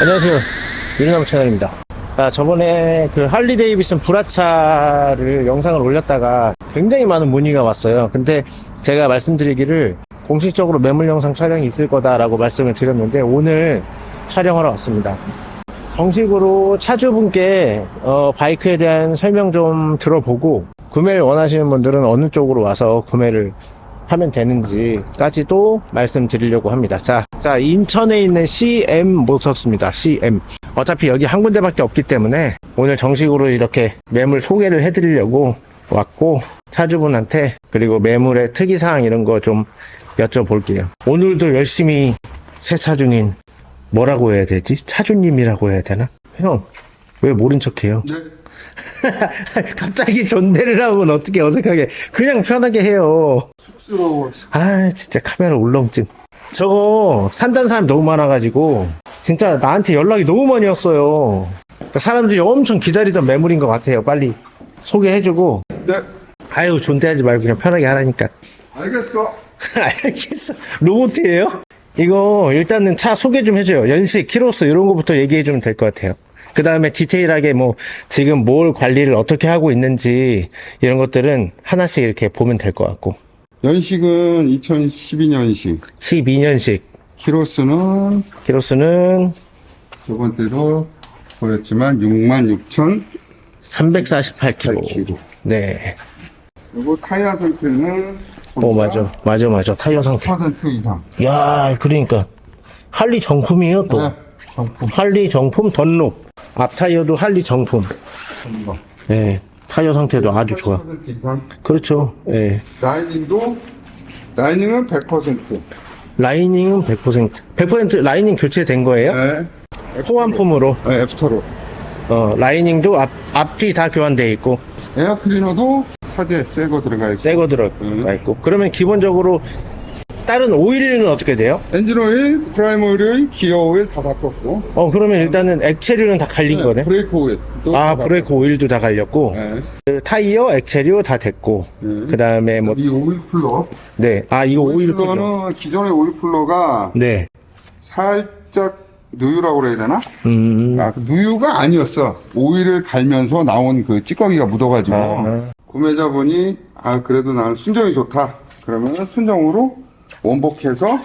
안녕하세요. 유리나무 채널입니다. 아, 저번에 그 할리 데이비슨 브라차를 영상을 올렸다가 굉장히 많은 문의가 왔어요. 근데 제가 말씀드리기를 공식적으로 매물 영상 촬영이 있을 거다 라고 말씀을 드렸는데 오늘 촬영하러 왔습니다. 정식으로 차주분께 어, 바이크에 대한 설명 좀 들어보고 구매를 원하시는 분들은 어느 쪽으로 와서 구매를 하면 되는지까지도 말씀드리려고 합니다. 자, 자 인천에 있는 CM 모터스입니다. CM. 어차피 여기 한 군데밖에 없기 때문에 오늘 정식으로 이렇게 매물 소개를 해드리려고 왔고 차주분한테 그리고 매물의 특이사항 이런 거 좀 여쭤볼게요. 오늘도 열심히 세차 중인 뭐라고 해야 되지? 차주님이라고 해야 되나? 형, 왜 모른 척해요? 네. 갑자기 존대를 하면 어떻게 어색하게 그냥 편하게 해요. 쑥스러워. 아 진짜 카메라 울렁증 저거 산다는 사람이 너무 많아가지고 진짜 나한테 연락이 너무 많이 왔어요 그러니까 사람들이 엄청 기다리던 매물인 것 같아요 빨리 소개해주고 네. 아유 존대하지 말고 그냥 편하게 하라니까 알겠어. 알겠어 로봇이에요? 이거 일단은 차 소개 좀 해줘요 연식, 키로수 이런 거부터 얘기해 주면 될 것 같아요 그 다음에 디테일하게 뭐 지금 뭘 관리를 어떻게 하고 있는지 이런 것들은 하나씩 이렇게 보면 될 것 같고 연식은 2012년식. 12년식 키로수는 키로수는 저번 때도 보였지만 66,000 348kg. 8kg. 네. 그리고 타이어 상태는 오, 맞아. 맞아, 맞아. 타이어 상태. 10% 이상. 야 그러니까. 할리 정품이에요, 또. 네. 정품. 할리 정품 던롭. 앞 타이어도 할리 정품. 거. 네. 타이어 상태도 아주 좋아. 80% 이상. 그렇죠. 예. 라이닝도 라이닝은 100%. 라이닝은 100%. 100% 라이닝 교체된 거예요? 네. 호환품으로. 네, after로. 어, 라이닝도 앞, 앞뒤 다 교환돼 있고, 에어 클리너도 사제 새거 들어가 있고. 새거 들어가 있고. 그러면 기본적으로 다른 오일은 어떻게 돼요? 엔진 오일, primary 오일, 기어 오일 다 바꿨고. 어, 그러면 일단은 액체류는 다 갈린 거네? 브레이크 오일. 아, 브레이크 오일도 다 갈렸고. 네. 그 타이어, 액체류 다 됐고. 네. 그 다음에 뭐, 이 오일 쿨러. 네. 아, 이거 오일 쿨러. 쿨러는 기존의 오일 쿨러가 네. 살짝 누유라고 그래야 되나? 음. 아, 그 누유가 아니었어. 오일을 갈면서 나온 그 찌꺼기가 묻어가지고 아. 구매자분이 아 그래도 나는 순정이 좋다. 그러면 순정으로 원복해서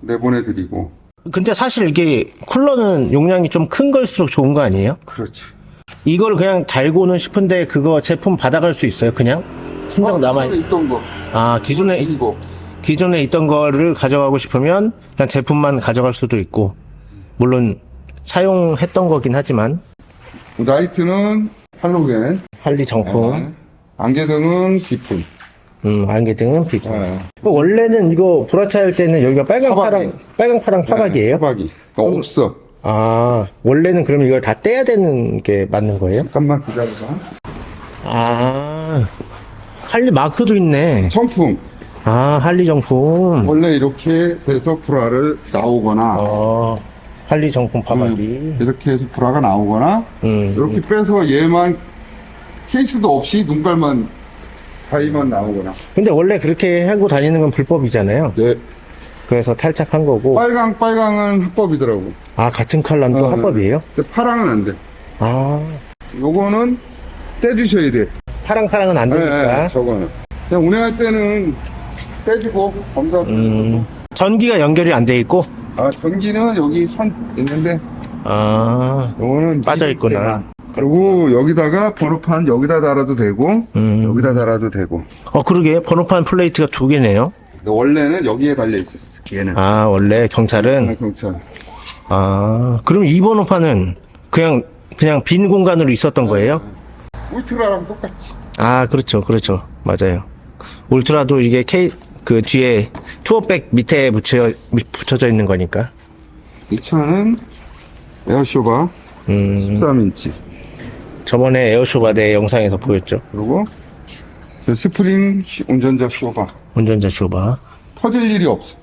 내보내드리고. 근데 사실 이게 쿨러는 용량이 좀 큰 걸수록 좋은 거 아니에요? 그렇지. 이걸 그냥 달고는 싶은데 그거 제품 받아갈 수 있어요, 그냥? 순정 남아, 기존에 있던 거. 아, 기존에, 이거. 기존에 있던 거를 가져가고 싶으면 그냥 제품만 가져갈 수도 있고. 물론, 사용했던 거긴 하지만, 라이트는 할로겐. 할리 정품, 네. 안개등은 비품. 음, 안개등은 비고. 네. 원래는 이거 브라차일 때는 여기가 빨강, 파박이. 파랑, 빨강, 파랑 파박이에요? 파박이. 그러니까 없어. 아, 원래는 그럼 이걸 다 떼야 되는 게 맞는 거예요? 잠깐만 기다려봐. 아, 할리 마크도 있네. 청풍. 아, 할리 정품. 원래 이렇게 돼서 불화를 나오거나 어, 할리 정품 파박이. 음, 이렇게 해서 불화가 나오거나 음. 이렇게 빼서 얘만 케이스도 없이 눈깔만 다이만 나오거나 근데 원래 그렇게 하고 다니는 건 불법이잖아요. 네. 그래서 탈착한 거고. 빨강 빨강은 합법이더라고 아, 같은 컬러는 또 어, 합법이에요? 근데 파랑은 안 돼 아, 요거는 떼주셔야 돼 파랑 파랑은 안 네, 되니까. 네, 저거는 그냥 운행할 때는 떼주고 검사 음, 전기가 연결이 안 돼 있고. 아 전기는 여기 선 있는데 아, 요거는 빠져 있구나. 그리고 여기다가 번호판 여기다 달아도 되고 음. 여기다 달아도 되고 어, 그러게. 번호판 플레이트가 두 개네요. 근데 원래는 여기에 달려 있었어 얘는 아, 원래 경찰은. 경찰 아, 그럼 이 번호판은 그냥, 그냥 빈 공간으로 있었던 거예요? 울트라랑 똑같이 아, 그렇죠. 그렇죠. 맞아요. 울트라도 이게 K, 그 뒤에 tour pack 밑에 붙여, 붙여져 있는 거니까. 이 차는 에어쇼바 음, 13년식 저번에 에어쇼바 때 영상에서 보였죠. 그리고 저 스프링 시- 운전자 쇼바 운전자 쇼바. 터질 일이 없어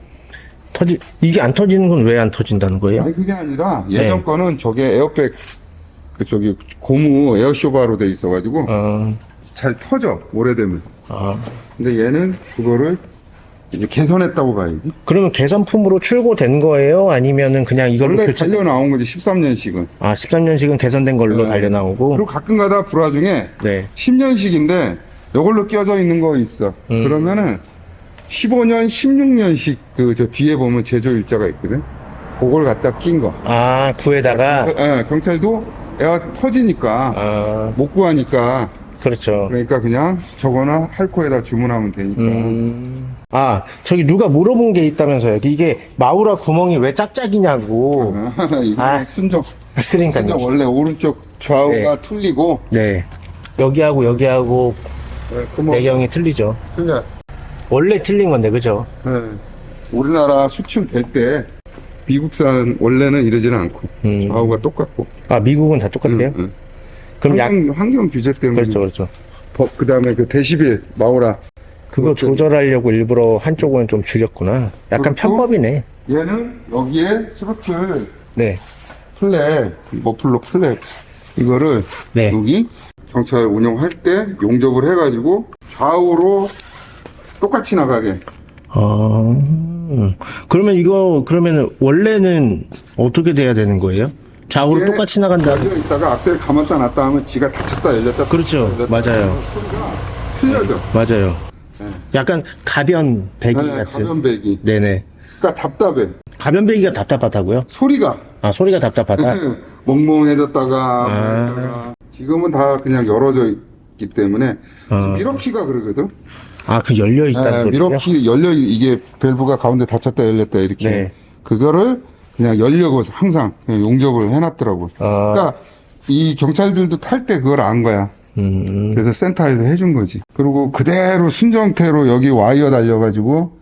터지, 이게 안 터지는 건 왜 안 터진다는 거예요? 아니 그게 아니라 예전 네. 거는 저게 에어백 그 저기 고무 에어 쇼바로 돼 있어가지고 어, 잘 터져 오래되면 아, 근데 얘는 그거를 이제 개선했다고 봐야지. 그러면 개선품으로 출고된 거예요? 아니면은 그냥 이걸로 원래 교체? 달려 나온 거지 13년식은. 아, 13년식은 개선된 걸로 네. 달려 나오고. 그리고 가끔가다 불화 중에 네. 10년씩인데 이걸로 껴져 있는 거 있어. 음. 그러면은 15년, 16년씩 그저 뒤에 보면 제조 일자가 있거든. 그걸 갖다 낀 거. 아, 구에다가. 예, 경찰도 애가 터지니까 아, 못 구하니까 그렇죠. 그러니까 그냥 저거나 할코에다 주문하면 되니까. 음. 아, 저기 누가 물어본 게 있다면서요. 이게 마우라 구멍이 왜 짝짝이냐고. 이거 아. 순정. 그러니까요. 순정 원래 오른쪽 좌우가 틀리고 네. 여기하고 여기하고 네, 구멍 배경이 틀리죠. 틀려. 원래 틀린 건데, 그죠? 네. 우리나라 수출 될 때 미국산 원래는 이러지는 않고 음. 좌우가 똑같고. 아, 미국은 다 똑같아요? 응, 응. 그럼 약, 환경, 환경 규제 때문에 그렇죠, 그렇죠. 법 그다음에 그 데시벨 마우라 그거. 조절하려고 일부러 한쪽은 좀 줄였구나. 약간? 편법이네. 얘는 여기에 스로틀 네. 플랫 머플러 플랫 이거를 네. 여기 경찰 운영할 때 용접을 해가지고 좌우로 똑같이 나가게 아, 그러면 이거, 그러면 원래는 어떻게 돼야 되는 거예요? 좌우로 똑같이 나간다. 있다가 악셀 감았다 놨다 하면 지가 닫혔다 열렸다 그렇죠. 닫혔다 맞아요. 틀려져 맞아요. 약간 가변 배기 네, 같은. 가변 배기 네네. 그러니까 답답해 가변 배기가 답답하다고요? 소리가 아, 소리가 답답하다? 멍멍해졌다가 아. 지금은 다 그냥 열어져 있기 때문에 아. 미러키가 그러거든 아, 그 열려 있다는 네? 미러키 열려 이게 밸브가 가운데 닫혔다 열렸다 이렇게 네. 그거를 그냥 열려고 항상 용접을 해놨더라고. 아. 그러니까 이 경찰들도 탈 때 그걸 안 거야. 음, 그래서 센터에서 해준 거지. 그리고 그대로 순정태로 여기 와이어 달려가지고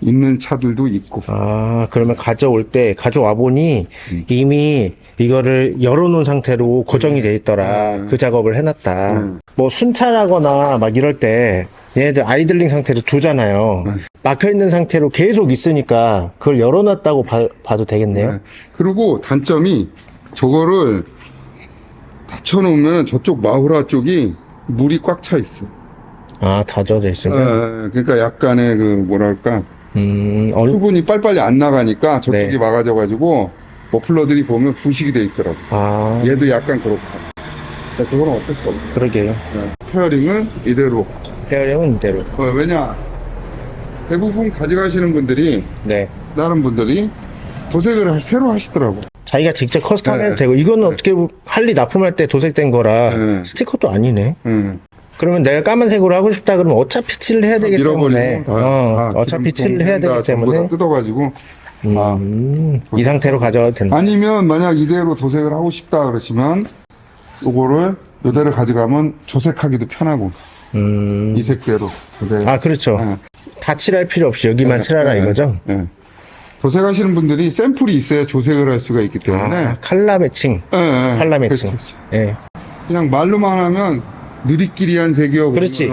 있는 차들도 있고. 아, 그러면 가져올 때, 가져와 보니 음. 이미 이거를 열어놓은 상태로 고정이 돼 있더라. 음. 그 작업을 해놨다. 음. 뭐 순찰하거나 막 이럴 때 얘네들 아이들링 상태로 두잖아요. 음. 막혀있는 상태로 계속 있으니까 그걸 열어놨다고 봐, 봐도 되겠네요. 네. 그리고 단점이 저거를 닫혀놓으면 저쪽 마후라 쪽이 물이 꽉 차 있어. 아, 다져져 있으면. 예, 그러니까 약간의 그 뭐랄까 음, 어느, 수분이 빨리빨리 안 나가니까 저쪽이 네. 막아져가지고 머플러들이 보면 부식이 돼 있더라고. 아, 얘도 약간 그렇고. 그건 어쩔 수 없어. 그러게요. 페어링은 이대로. 페어링은 이대로. 어, 왜냐? 대부분 가져가시는 분들이, 네. 다른 분들이 도색을 하- 새로 하시더라고. 자기가 직접 custom 해도 네. 되고, 이거는 어떻게 보면 할리 납품할 때 도색된 거라 네. 스티커도 아니네. 응. 그러면 내가 까만색으로 하고 싶다 그러면 어차피 칠을 해야 되기 때문에. 다, 어, 다 어차피 기름 칠을 해야 다 되기 때문에 다 뜯어가지고. 아. 음, 이 상태로 가져가도 된다. 아니면 만약 이대로 도색을 하고 싶다 그러시면, 요거를 요대로 가져가면 조색하기도 편하고, 음, 이 색대로. 아 그렇죠. 네. 다 칠할 필요 없이 여기만 칠하라 네, 이거죠. 네. 도색하시는 분들이 샘플이 있어야 조색을 할 수가 있기 때문에. 아, 칼라 매칭, 예, 예. 칼라 매칭. 그렇지, 그렇지. 예. 그냥 말로만 하면 느리끼리한 색이요. 그렇지.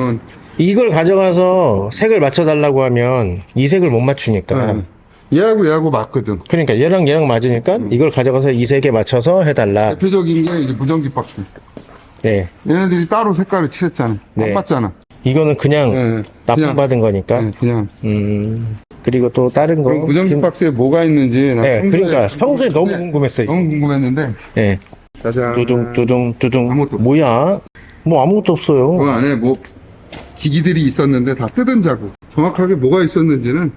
이걸 가져가서 색을 맞춰달라고 하면 이 색을 못 맞추니까. 예. 얘하고 얘하고 맞거든. 그러니까 얘랑 얘랑 맞으니까 음. 이걸 가져가서 이 색에 맞춰서 해달라. 대표적인 게 이제 무전기 박스. 네. 얘네들이 따로 색깔을 칠했잖아. 네. 안 봤잖아. 이거는 그냥 예, 예. 그냥, 납품받은 거니까. 예, 그냥. 음. 그리고 또 다른 거. 무전기 긴- 박스에 뭐가 있는지 나 네, 평소에 그러니까 평소에 너무 궁금했어요. 너무 궁금했는데 예. 짜잔. 두둥 두둥 두둥. 아무것도. 뭐야? 뭐 아무것도 없어요. 그 안에 뭐 기기들이 있었는데 다 뜯은 자국. 정확하게 뭐가 있었는지는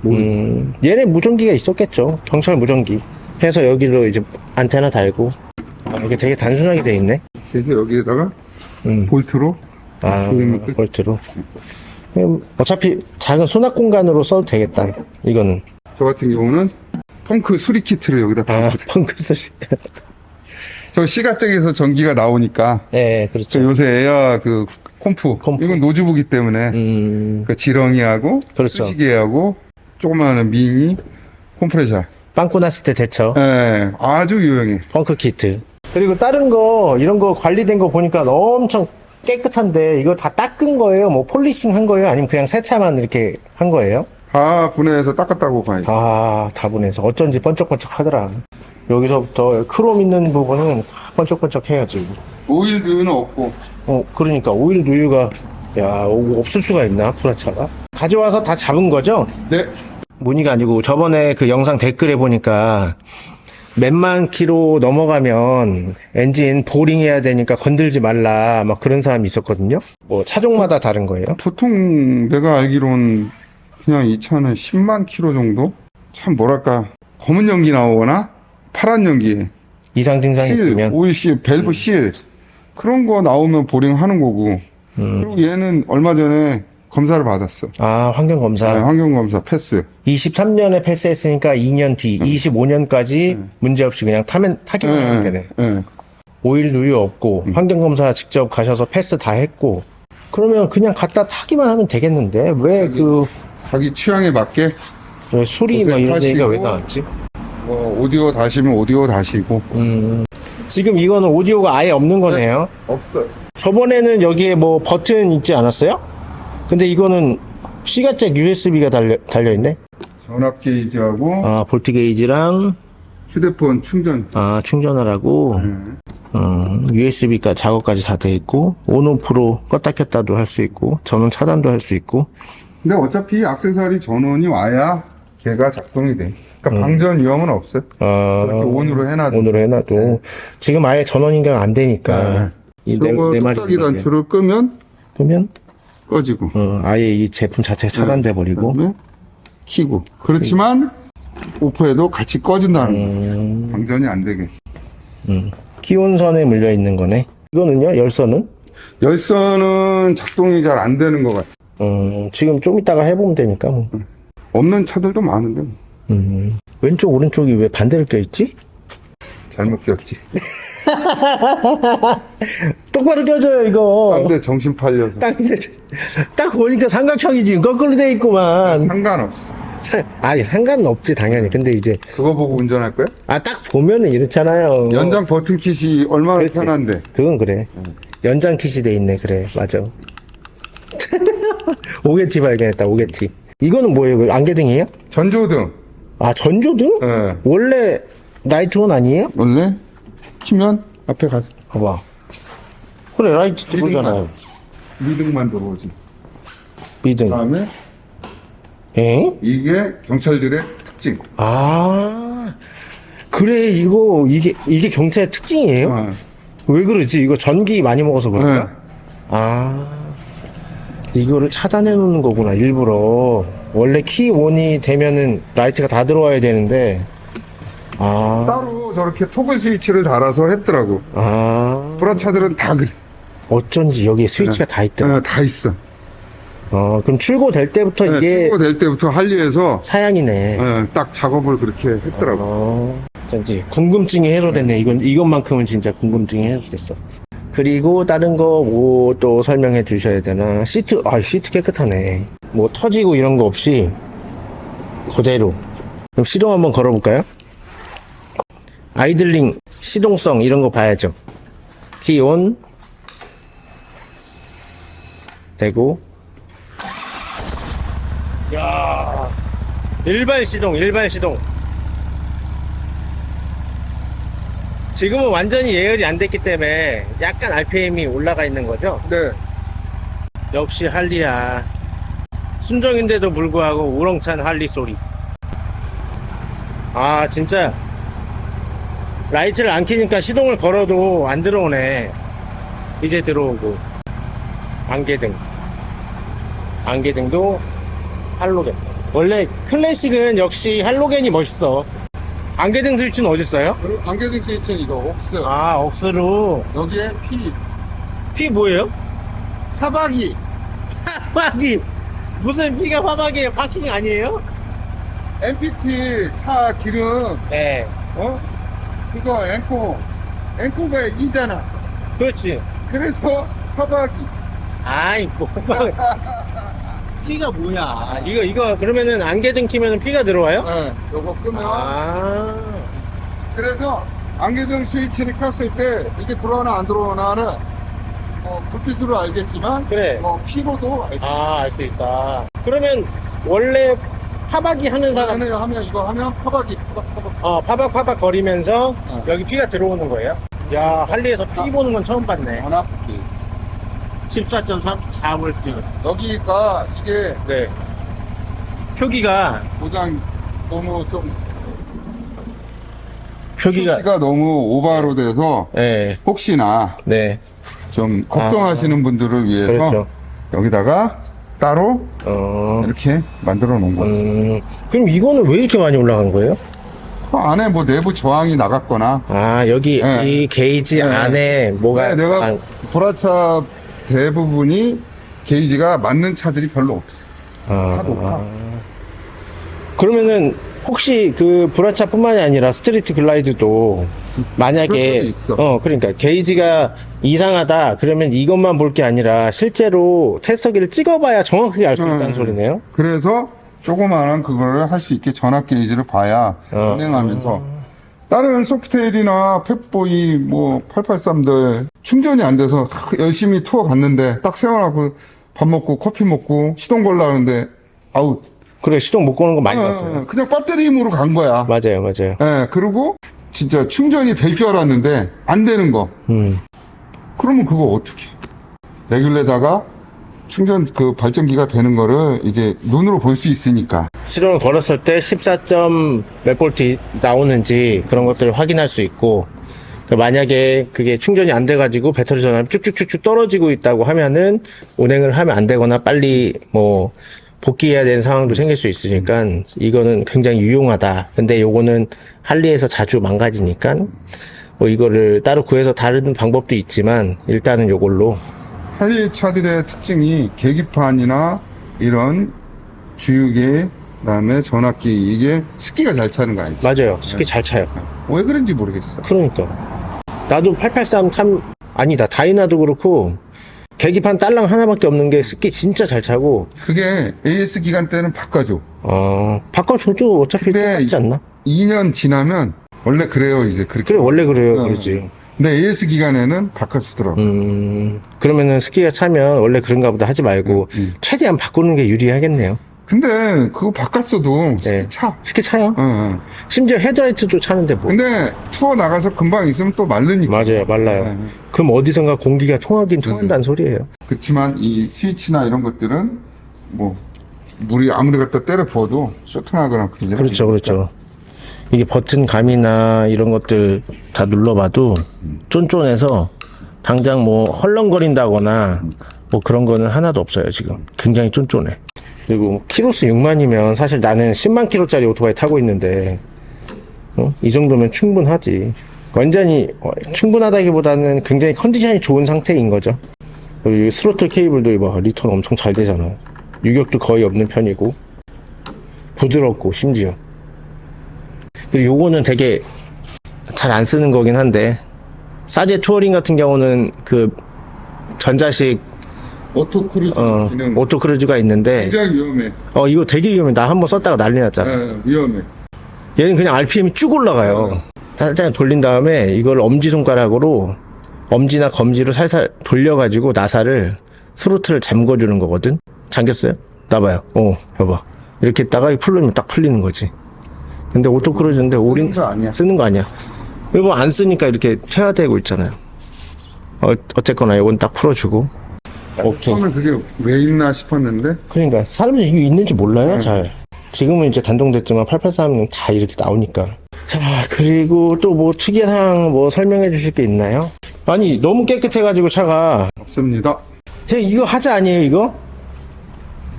모르겠어. 음, 얘네 무전기가 있었겠죠. 경찰 무전기. 해서 여기로 이제 안테나 달고. 아, 이게 되게 단순하게 돼 있네. 그래서 여기에다가 음. 볼트로 아. 볼트로. 음, 어차피 작은 수납 공간으로 써도 되겠다. 이거는. 저 같은 경우는 펑크 수리 키트를 여기다 다 아, 펑크 수리. 저 시가잭에서 전기가 나오니까 예, 저 그렇죠. 요새 에어 그 comp, comp. 이건 노즈북이 때문에 음, 그 지렁이하고 그렇죠. 수시개하고 조그마한 미니 컴프레서 빵꾸 났을 때 대처. 예, 아주 유용해 펑크 키트. 그리고 다른 거, 이런 거 관리된 거 보니까 엄청 깨끗한데, 이거 다 닦은 거예요? 뭐 polishing 한 거예요? 아니면 그냥 세차만 이렇게 한 거예요? 다 분해해서 닦았다고 봐야지 다, 다 보내서 어쩐지 번쩍번쩍 하더라. 여기서부터 크롬 있는 부분은 다 번쩍번쩍 해야지. 오일 누유는 없고 어, 그러니까 오일 누유가 야, 오, 없을 수가 있나, 브라차가? 가져와서 다 잡은 거죠? 네. 문의가 아니고 저번에 그 영상 댓글에 보니까 몇만 킬로 넘어가면 엔진 보링 해야 되니까 건들지 말라 막 그런 사람이 있었거든요. 뭐 차종마다 다른 거예요. 보통 내가 알기로는 그냥 이 차는 10만 킬로 정도? 참 뭐랄까 검은 연기 나오거나 파란 연기 이상 증상이 실, 있으면 오일 seal, 밸브 seal 그런 거 나오면 보링 하는 거고 음. 그리고 얘는 얼마 전에 검사를 받았어 아 환경 검사 네, 환경 검사 패스 23년에 패스했으니까 2년 뒤 25년까지 문제 없이 그냥 타면 타기만 하면 되네. 네. 오일 누유 없고 환경 검사 직접 가셔서 패스 다 했고 그러면 그냥 갖다 타기만 하면 되겠는데 왜 그 자기 취향에 맞게 수리 막 이런 고생하시고. 얘기가 왜 나왔지? 뭐 오디오 다시면 오디오 다시고 음. 지금 이거는 오디오가 아예 없는 거네요. 없어요 저번에는 여기에 뭐 버튼 있지 않았어요? 근데 이거는 시가잭 USB가 달려, 달려있네? 전압 게이지하고 아, 볼트 게이지랑, 휴대폰 충전 아, 충전하라고, 네. 음, USB가 작업까지 다 돼 있고, 온오프로 껐다 켰다도 할 수 있고, 전원 차단도 할 수 있고, 근데 어차피 액세서리 전원이 와야 걔가 작동이 돼. 그러니까 방전 위험은 없어요. 아, 이렇게 온으로 해놔도. 온으로 해놔도, 지금 아예 전원 인강 안 되니까, 이 내, 이거 뚝딱이. 단추를 끄면 그러면, 꺼지고. 어, 아예 이 제품 자체가 차단돼 버리고, 그다음에 키고. 그렇지만 오프해도 같이 꺼진다는 음. 거. 방전이 안 되게. 기온선에 물려 있는 거네. 이거는요, 열선은? 열선은 작동이 잘 안 되는 것 같아. 음, 지금 좀 이따가 해보면 되니까 뭐. 없는 차들도 많은데 뭐. 음. 왼쪽 오른쪽이 왜 반대로 껴있지? 잘못 끼웠지. 똑바로 껴줘요 이거 근데 정신 팔려서. 딱, 이제 딱 보니까 삼각형이지 거꾸로 돼 있구만 상관없어. 사- 아니 상관은 없지 당연히 근데 이제 그거 보고 운전할 거야? 아 딱 보면은 이렇잖아요 연장 버튼 킷이 얼마나 그렇지. 편한데. 그건 그래 연장 kit이 돼 있네 그래 맞아 옥에 티 발견했다 옥에 티 이거는 뭐예요 이거 안개등이에요? 전조등. 아 전조등? 예. 원래 light on 아니에요? 원래 키면 앞에 가서 봐봐 그래 라이트 들어오잖아요 미등만 들어오지. 미등 그다음에 에? 이게 경찰들의 특징. 아 그래 이거 이게 이게 경찰의 특징이에요? 어. 왜 그러지? 이거 전기 많이 먹어서 그런가? 네. 아 이거를 차단해 놓는 거구나 일부러 원래 key on이 되면은 라이트가 다 들어와야 되는데 아, 따로 저렇게 toggle 스위치를 달아서 했더라고. 아 브라차들은 다 그래. 어쩐지 여기에 스위치가 다 있더라 어, 다 있어. 어 그럼 출고될 때부터 네, 이게 출고될 때부터 할리에서 사양이네 어, 딱 작업을 그렇게 했더라고. 어, 어쩐지 궁금증이 해소됐네. 이건 이것만큼은 진짜 궁금증이 해소됐어. 그리고 다른 거 뭐 또 설명해 주셔야 되나? 시트 아 시트 깨끗하네. 뭐 터지고 이런 거 없이 그대로. 그럼 시동 한번 걸어볼까요? 아이들링 시동성 이런 거 봐야죠. 키온 되고. 야 일발 시동 일발 시동. 지금은 완전히 예열이 안 됐기 때문에 약간 RPM이 올라가 있는 거죠. 네. 역시 할리야. 순정인데도 불구하고 우렁찬 할리 소리. 아, 진짜. 라이트를 안 켜니까 시동을 걸어도 안 들어오네. 이제 들어오고. 안개등. 안개등도 할로겐. 원래 클래식은 역시 할로겐이 멋있어. 안개등 스위치는 어딨어요? 안개등 스위치는 이거 옥스. 아, 억스로. 여기에 P. 피 뭐예요? 하박이. 화박이 무슨 피가 화박이에요? 파킹 아니에요? MPT 차 기름 네 어? 그거 앵코 앵코가 이잖아. 그렇지 그래서 하박이. 아이 뭐 피가 뭐야 이거 이거 그러면은 안개등 키면은 피가 들어와요? 네. 요거 끄면 아 그래서 안개등 스위치를 켰을 때 이게 들어오나 안 들어오나는 뭐 불빛으로 알겠지만 그래 뭐 피로도 알지. 아알수 있다 그러면 원래 파박이 하는 사람 하면 하면 이거 하면 파박이 파박 파박. 어 파박 파박 거리면서 어. 여기 피가 들어오는 거예요? 야 할리에서 피 보는 건 처음 봤네 안 아프게. 14.4V. 여기가 이게 네. 표기가, 고장 너무 좀 표기가, 표기가 너무 오버로 돼서 네. 혹시나 네. 좀 걱정하시는 분들을 위해서 그렇죠. 여기다가 따로 어, 이렇게 만들어 놓은 거예요. 음, 그럼 이거는 왜 이렇게 많이 올라간 거예요? 그 안에 뭐 내부 저항이 나갔거나 아, 여기 네. 이 게이지 네. 안에 뭐가. 네, 내가 아, 브라차 대부분이 게이지가 맞는 차들이 별로 없어. 아, 다 높아. 그러면은 혹시 그 브라차뿐만이 아니라 스트리트 글라이드도 만약에. 어 그러니까 게이지가 이상하다 그러면 이것만 볼 게 아니라 실제로 테스터기를 찍어봐야 정확하게 알 수 있다는 음. 소리네요. 그래서 조그마한 그거를 할 수 있게 전압 게이지를 봐야 어. 진행하면서 다른 소프테일이나 팻보이 뭐 883들 충전이 안 돼서 열심히 투어 갔는데 딱 세워놓고 밥 먹고 커피 먹고 시동 걸라 하는데 아웃 그래 시동 못 거는 거 많이 어, 봤어요. 그냥 배터리 힘으로 간 거야 맞아요, 맞아요. 예, 그리고 진짜 충전이 될 줄 알았는데 안 되는 거 음, 그러면 그거 어떻게 레귤레다가 충전 그 발전기가 되는 거를 이제 눈으로 볼 수 있으니까 시동을 걸었을 때 14몇 볼트 나오는지 그런 것들을 확인할 수 있고 그 만약에 그게 충전이 안 돼가지고 배터리 전압이 쭉쭉쭉쭉 떨어지고 있다고 하면은 운행을 하면 안 되거나 빨리 뭐 복귀해야 되는 상황도 생길 수 있으니까 이거는 굉장히 유용하다. 근데 요거는 할리에서 자주 망가지니까 뭐 이거를 따로 구해서 다른 방법도 있지만 일단은 요걸로 할리 차들의 특징이 계기판이나 이런 주유기 그다음에 전압기 이게 습기가 잘 차는 거 아니지? 맞아요. 스키 잘 차요. 왜 그런지 모르겠어. 그러니까 나도 883 참 아니다 다이나도 그렇고 계기판 딸랑 하나밖에 없는 게 스키 진짜 잘 차고 그게 AS 기간 때는 바꿔줘. 어 바꿔줘도 어차피 똑같지 않나? 2년 지나면 원래 그래요 이제 그렇게. 그래 원래 그래요 어. 그러지 근데 AS 기간에는 바꿔주더라고. 음 그러면은 스키가 차면 원래 그런가 보다 하지 말고 음. 최대한 바꾸는 게 유리하겠네요 근데 그거 바꿨어도 네. 차. 스키 차요? 어, 어. 심지어 헤드라이트도 차는데 뭐 근데 투어 나가서 금방 있으면 또 마르니까. 맞아요 말라요 네. 그럼 어디선가 공기가 통하긴 통한다는 소리예요 그렇지만 이 스위치나 이런 것들은 뭐 물이 아무리 갖다 때려 부어도 쇼트나거나 그러지 그렇죠, 그렇죠. 이게 버튼 감이나 이런 것들 다 눌러봐도 쫀쫀해서 당장 뭐 헐렁거린다거나 뭐 그런 거는 하나도 없어요, 지금. 굉장히 쫀쫀해. 그리고 키로수 6만이면 사실 나는 10만 킬로짜리 오토바이 타고 있는데, 어? 이 정도면 충분하지. 완전히 어, 충분하다기보다는 굉장히 컨디션이 좋은 상태인 거죠. 그리고 이 스로틀 케이블도 이봐, return 엄청 잘 되잖아. 유격도 거의 없는 편이고, 부드럽고, 심지어. 그리고 요거는 되게 잘 안 쓰는 거긴 한데 사제 touring 같은 경우는 그 전자식 auto cruise 어, 기능. auto cruise가 있는데 굉장히 위험해. 어 이거 되게 위험해. 나 한번 썼다가 난리 났잖아. 예, 위험해. 얘는 그냥 RPM이 쭉 올라가요. 살짝 돌린 다음에 이걸 엄지 손가락으로 엄지나 검지로 살살 돌려가지고 나사를 스로틀을 잠궈주는 거거든. 잠겼어요? 나봐요. 어 봐봐. 이렇게 했다가 풀리면 딱 풀리는 거지 근데 auto cruise인데 올인 거 아니야. 쓰는 거 아니야. 이거 안 쓰니까 이렇게 퇴화되고 있잖아요. 어, 어쨌거나 이건 딱 풀어주고. 오케이. 처음에 그게 왜 있나 싶었는데 그러니까 사람들이 이게 있는지 몰라요, 잘. 지금은 이제 단종됐지만 883은 다 이렇게 나오니까. 자, 그리고 또 뭐 특이사항 뭐 설명해 주실 게 있나요? 아니, 너무 깨끗해가지고 차가. 없습니다. 형, 이거 하자 아니에요, 이거?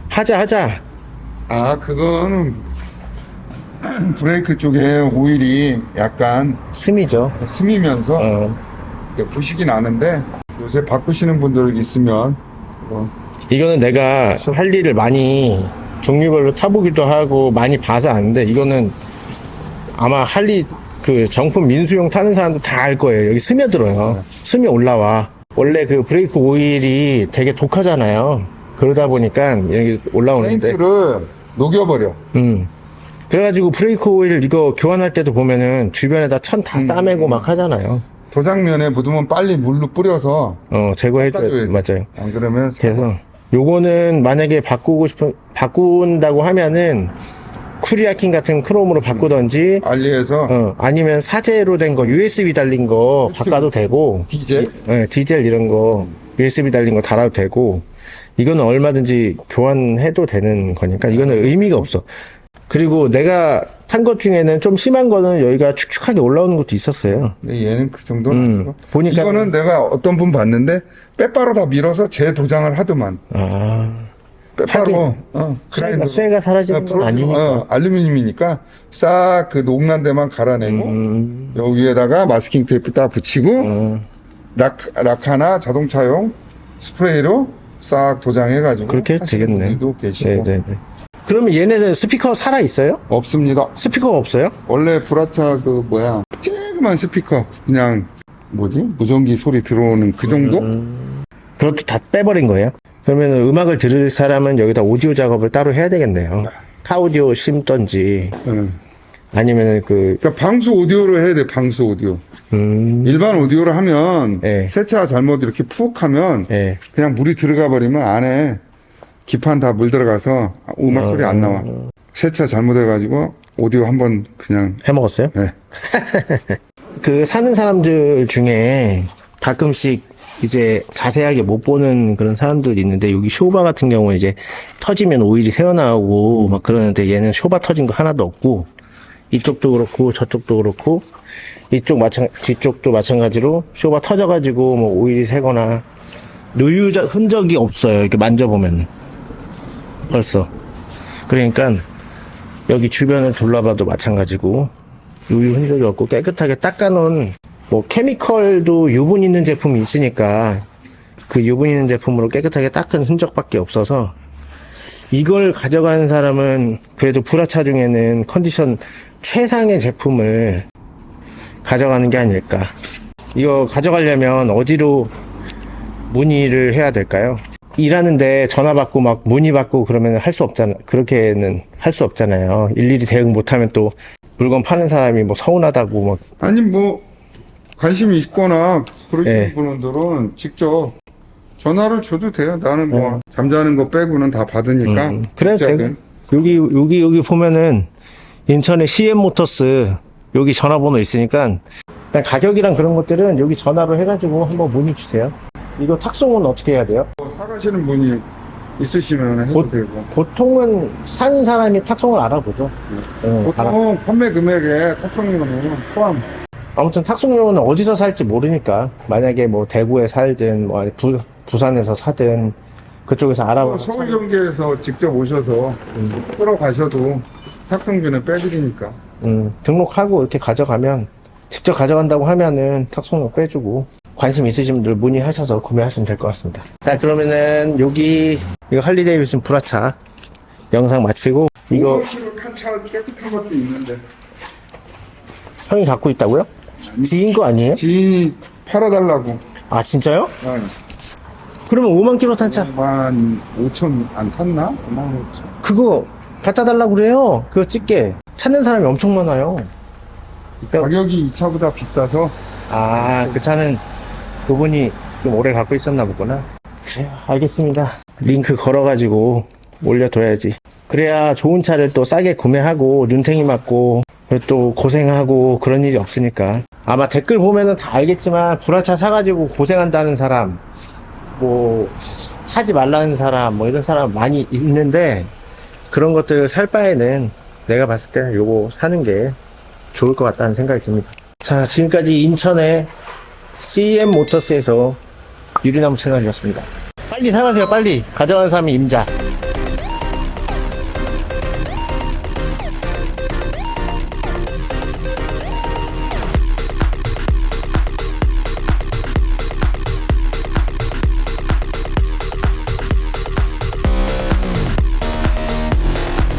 하자, 하자. 아 그거는 브레이크 쪽에 오일이 약간 스미죠. 스미면서 어. 부식이 나는데 요새 바꾸시는 분들 있으면 뭐 이거는 내가 할 일을 많이 종류별로 타보기도 하고 많이 봐서 아는데 이거는 아마 할리 그 정품 민수용 타는 사람도 다 알 거예요. 여기 스며들어요. 스며 올라와. 원래 그 브레이크 오일이 되게 독하잖아요. 그러다 보니까 여기 올라오는데. 페인트를 녹여버려. 음. 그래가지고 브레이크 오일 이거 교환할 때도 보면은 주변에다 천 다 싸매고 막 하잖아요. 도장면에 묻으면 빨리 물로 뿌려서 어, 제거해줘야. 맞아요. 안 그러면 그래서 요거는 만약에 바꾸고 싶은 바꾼다고 하면은 쿠리아킨 같은 크롬으로 바꾸던지 알리에서 어, 아니면 사제로 된 거 USB 달린 거 바꿔도 되고 디젤 예, 디젤 이런 거 USB 달린 거 달아도 되고 이거는 얼마든지 교환해도 되는 거니까 이거는 의미가 없어. 그리고 내가 탄 것 중에는 좀 심한 거는 여기가 축축하게 올라오는 것도 있었어요. 근데 얘는 그 정도는 음, 아니고. 보니까- 이거는 내가 어떤 분 봤는데 빼바로 다 밀어서 재도장을 하더만. 아, 빼바로. 하긴 어, 쇠가. 쇠가 사라지는 어, 건 아니니까. 어, 알루미늄이니까 싹 그 녹난 데만 갈아내고 음, 여기에다가 마스킹 테이프 딱 붙이고 음, 락, 락카나 자동차용 스프레이로 싹 도장해가지고 그렇게 되겠네. 분들도 계시고 네네네. 그러면 얘네들 스피커 살아 있어요? 없습니다. 스피커가 없어요? 원래 브라차 그 뭐야 쬐그만 스피커 그냥 뭐지 무전기 소리 들어오는 그 정도 음. 그것도 다 빼버린 거예요? 그러면 음악을 들을 사람은 여기다 오디오 작업을 따로 해야 되겠네요. 카오디오 심던지 응. 아니면 그 그러니까 방수 오디오로 해야 돼 방수 오디오 음, 일반 오디오로 하면 네. 세차 잘못 이렇게 푹 하면 예. 그냥 물이 들어가 버리면 안에 기판 다 물 들어가서 음악 소리 안 나와 세차 잘못해가지고 오디오 한 번 그냥 해 먹었어요? 네. 그 사는 사람들 중에 가끔씩 이제 자세하게 못 보는 그런 사람들이 있는데 여기 쇼바 같은 경우는 이제 터지면 오일이 새어나오고 막 그러는데 얘는 쇼바 터진 거 하나도 없고 이쪽도 그렇고 저쪽도 그렇고 이쪽 마찬 뒤쪽도 마찬가지로 쇼바 터져가지고 뭐 오일이 새거나 누유 흔적이 없어요 이렇게 만져보면 벌써 그러니까 여기 주변을 둘러봐도 마찬가지고 누유 흔적이 없고 깨끗하게 닦아놓은 뭐 케미컬도 유분 있는 제품이 있으니까 그 유분 있는 제품으로 깨끗하게 닦은 흔적밖에 없어서 이걸 가져가는 사람은 그래도 브라차 중에는 컨디션 최상의 제품을 가져가는 게 아닐까 이거 가져가려면 어디로 문의를 해야 될까요? 일하는데 전화 받고 막 문의 받고 그러면 할 수 없잖아. 그렇게는 할 수 없잖아요. 일일이 대응 못하면 또 물건 파는 사람이 뭐 서운하다고 막 아니 뭐 관심이 있거나 그러시는 네. 분들은 직접 전화를 줘도 돼요. 나는 뭐 잠자는 거 빼고는 다 받으니까. 음, 그래도 직자들. 되고 여기 여기 여기 보면은 인천에 CM 모터스 여기 전화번호 있으니까 일단 가격이랑 그런 것들은 여기 전화로 해가지고 한번 문의 주세요. 이거 탁송은 어떻게 해야 돼요? 뭐 사가시는 분이 있으시면 해도 곧- 되고. 보통은 사는 사람이 탁송을 알아보죠. 응, 알아. 보통 판매 금액에 탑승료는 포함. 아무튼 탁송료는 어디서 살지 모르니까 만약에 뭐 대구에 살든 뭐 부, 부산에서 사든 그쪽에서 뭐 알아보서 서울 경기에서 직접 오셔서 끌어가셔도 탁승비는 빼드리니까. 음, 등록하고 이렇게 가져가면 직접 가져간다고 하면은 탁송료 빼주고 관심 있으신 분들 문의하셔서 구매하시면 될 것 같습니다. 자 그러면은 여기 이거 할리데이비슨 브라차 영상 마치고 이거 깨끗한 것도 있는데. 형이 갖고 있다고요? 지인 거 아니에요? 지인이 팔아달라고. 아 진짜요? 어, 그러면 5만 킬로 탄 차 5만 5천 안 탔나? 5만 5천. 그거 갖다 달라고 그래요. 그거 찍게 찾는 사람이 엄청 많아요. 가격이 이 차보다 비싸서 아, 그 차는 그분이 좀 오래 갖고 있었나 보구나. 그래요, 알겠습니다. 링크 걸어가지고 올려둬야지. 그래야 좋은 차를 또 싸게 구매하고 눈탱이 맞고 또 고생하고 그런 일이 없으니까. 아마 댓글 보면은 다 알겠지만 불화차 사가지고 고생한다는 사람, 뭐 사지 말라는 사람, 뭐 이런 사람 많이 있는데 그런 것들 살 바에는 내가 봤을 때는 요거 사는 게 좋을 것 같다는 생각이 듭니다. 자, 지금까지 인천의 CM 모터스에서 유리나무 채널이었습니다. 빨리 사가세요, 빨리. 가져가는 사람이 임자.